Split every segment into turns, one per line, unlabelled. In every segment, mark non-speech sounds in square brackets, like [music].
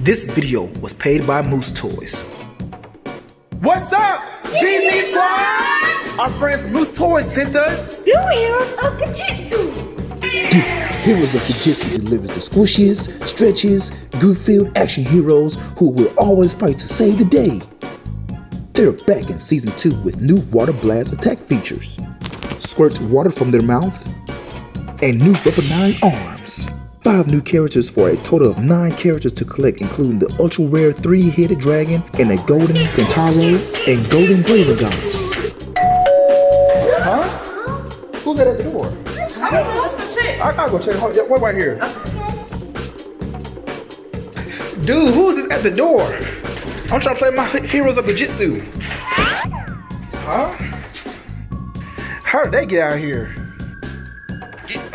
This video was paid by Moose Toys. What's up,
ZZ Squad?
Our friends Moose Toys sent us
New heroes of Goo Jit Zu.
Heroes of Goo Jit Zu delivers the squishiest, stretchiest, goof-filled action heroes who will always fight to save the day. They're back in season 2 with new water blast attack features. Squirt water from their mouth and new weaponized arms. Five new characters for a total of nine characters to collect, including the ultra rare three-headed dragon and a golden Kentaro and golden Blazagon. Huh? Who's that at the door?
I Let's go check.
I gotta go check. Hold- yeah, Wait right here. Dude, who's this at the door? I'm trying to play my Heroes of Goo Jit Zu. Huh? How did they get out here?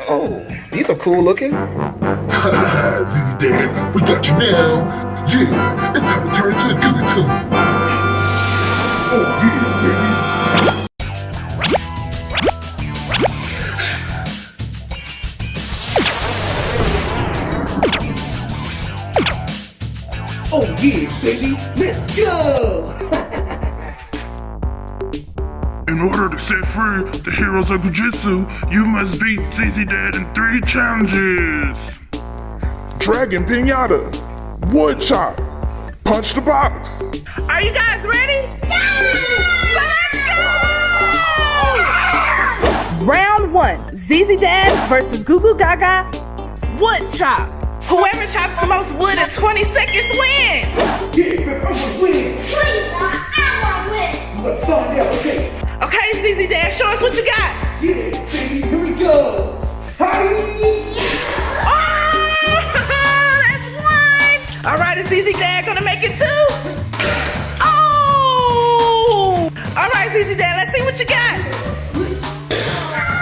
Oh, these are cool looking. [laughs]
ZZ Dad, we got you now. Yeah, it's time to turn into a Google Tune. Oh yeah, baby.
Oh yeah, baby, let's go! [laughs]
In order to set free the heroes of Goo Jit Zu, you must beat ZZ Dad in three challenges.
Dragon Pinata, Wood Chop, Punch the Box.
Are you guys ready? Let's go! Round one ZZ Dad versus Goo Goo Gaga Wood Chop. Whoever chops the most wood in 20 seconds All right, is ZZ Dad gonna make it two? Oh, all right, ZZ Dad, let's see what you got.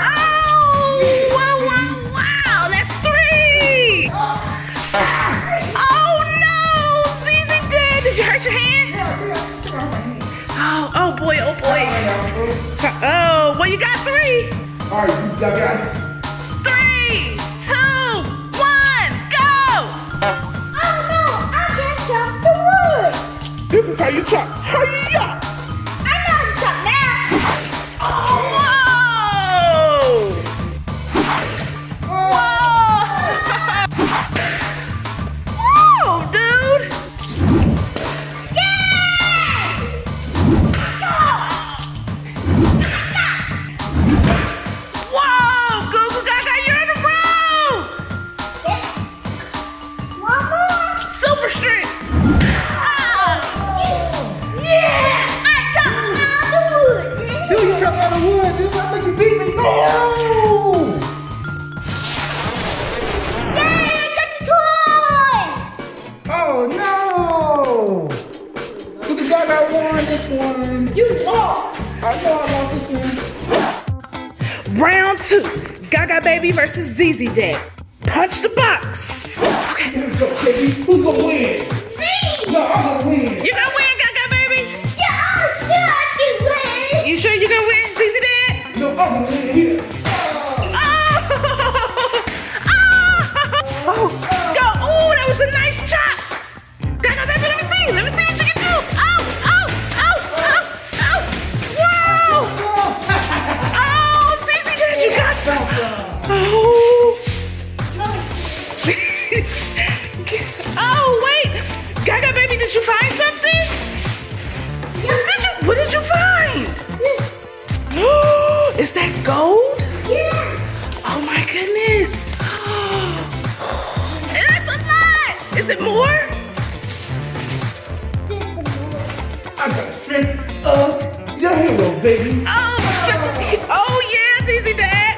Oh, wow, wow, wow, that's three. Oh no, ZZ Dad, did you hurt your hand? Oh, oh boy, oh boy. Oh, well, you got three.
All right, you got
This is how you chop. Hiya!
You beat me. No! Oh no! Look at that, I won this one.
You lost!
I know I lost this one.
Round two Gaga Baby versus ZZ Dad. Punch the box!
We go. Who's gonna win?
Let me see! Baby. Oh, oh yeah, ZZ Dad!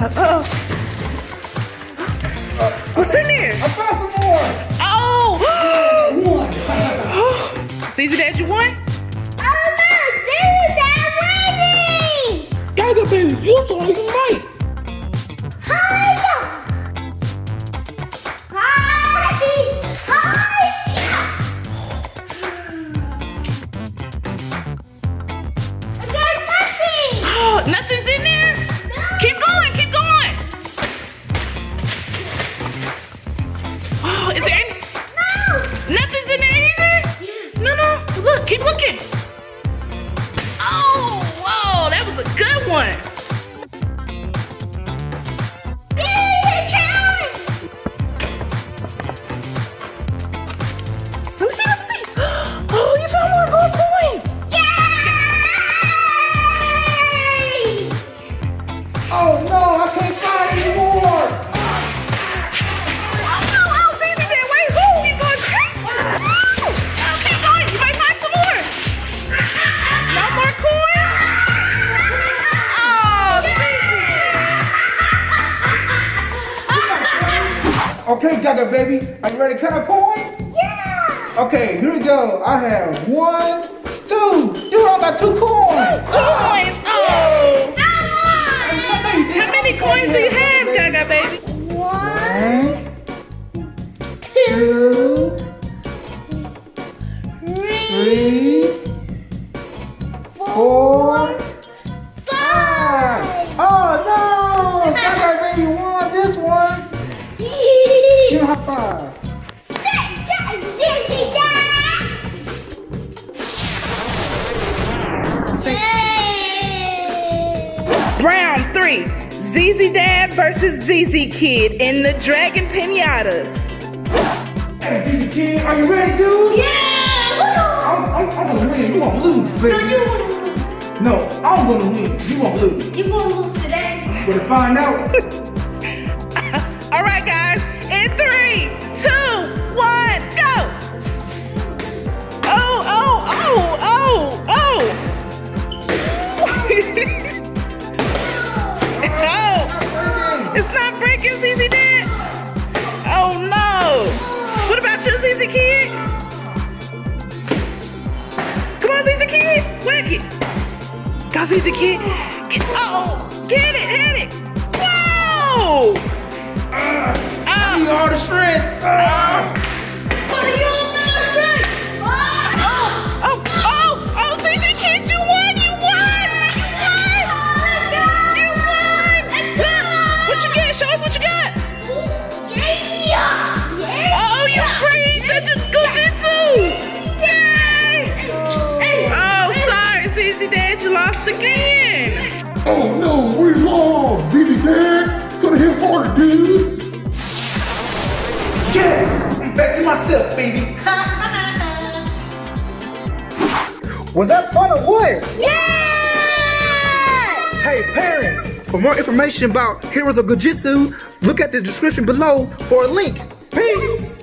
Uh-oh. What's in there? Let me see, let me see. [gasps] Oh, you found more gold coins. Yay!
Oh no, I can't find any more.
Oh, no, oh, see, there. Wait, who? Keep going. Oh, keep oh, going. Oh, you might find some more. No more coins? Oh,
Okay, Gaga baby, are you ready to count our coins? Yeah. Okay, here we go. I have one, two. Dude, I got two coins.
Two coins. Oh.
No, you.
How many coins do you have, Gaga baby?
One, two, three, four,
ZZ Dad versus ZZ Kid in the Dragon Pinatas.
Hey, ZZ Kid, are you ready, dude? Yeah! I'm, I'm, I'm gonna win. You gonna lose, baby. No, I'm gonna win. You gonna lose.
You gonna lose today?
Better find out. [laughs]
All right, guys. It. Go, ZZ Kid. Get, oh, get it, hit it. Whoa.
I need all the strength.
Oh, lost again.
Oh no, we lost! ZZ Dad! Gotta hit harder, dude!
Yes, I'm back to myself, baby. [laughs] Was that fun or what? Yeah! Hey parents, for more information about Heroes of Goo Jit Zu, look at the description below for a link. Peace!